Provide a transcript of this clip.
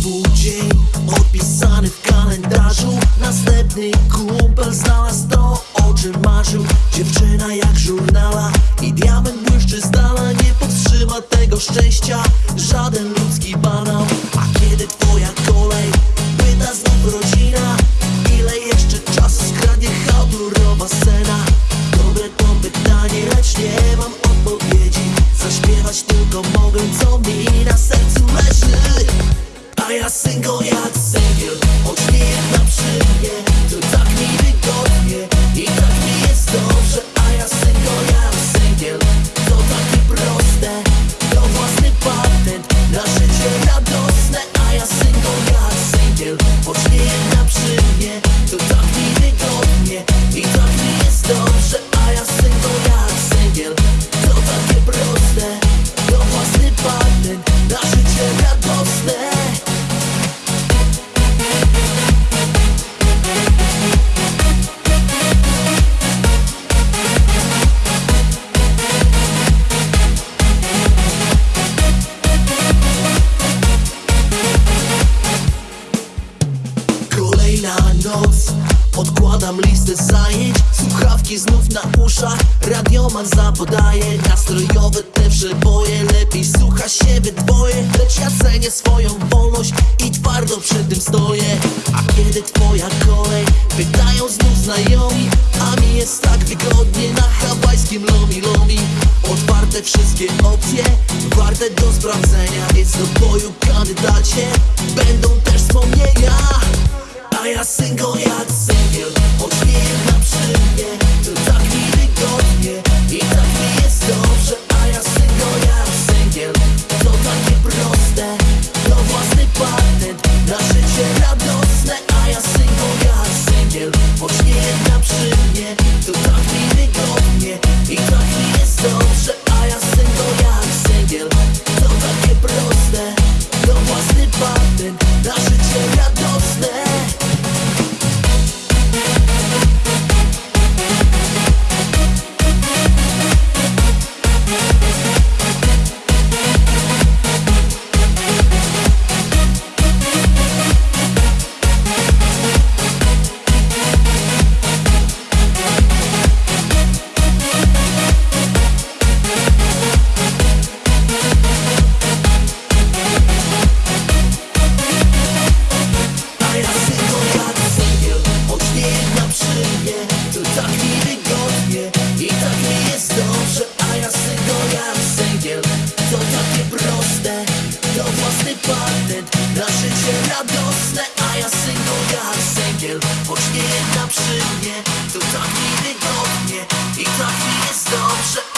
Znowu dzień odpisany w kalendarzu. Następny kumpel znalazł to, o czym marzył. Dziewczyna jak żurnala i diament błyszczy z dala. Nie powstrzyma tego szczęścia. Żaden ludzki banał A ja single Noc Odkładam listę zajęć. Słuchawki znów na uszach. Radioman zapodaje Nastrojowe te przeboje. Lepiej słucha się we dwoje. Lecz ja cenię swoją wolność I twardo przy tym stoję. A kiedy twoja kolej Pytają znów znajomi A mi jest tak wygodnie Na hawajskim lomi lomi Otwarte wszystkie opcje Warte do sprawdzenia Więc do boju kandydacie Będą też wspomnienia siempre. węgiel Choć nie na przy mnie. To tak mi wygodnie I tak mi jest dobrze.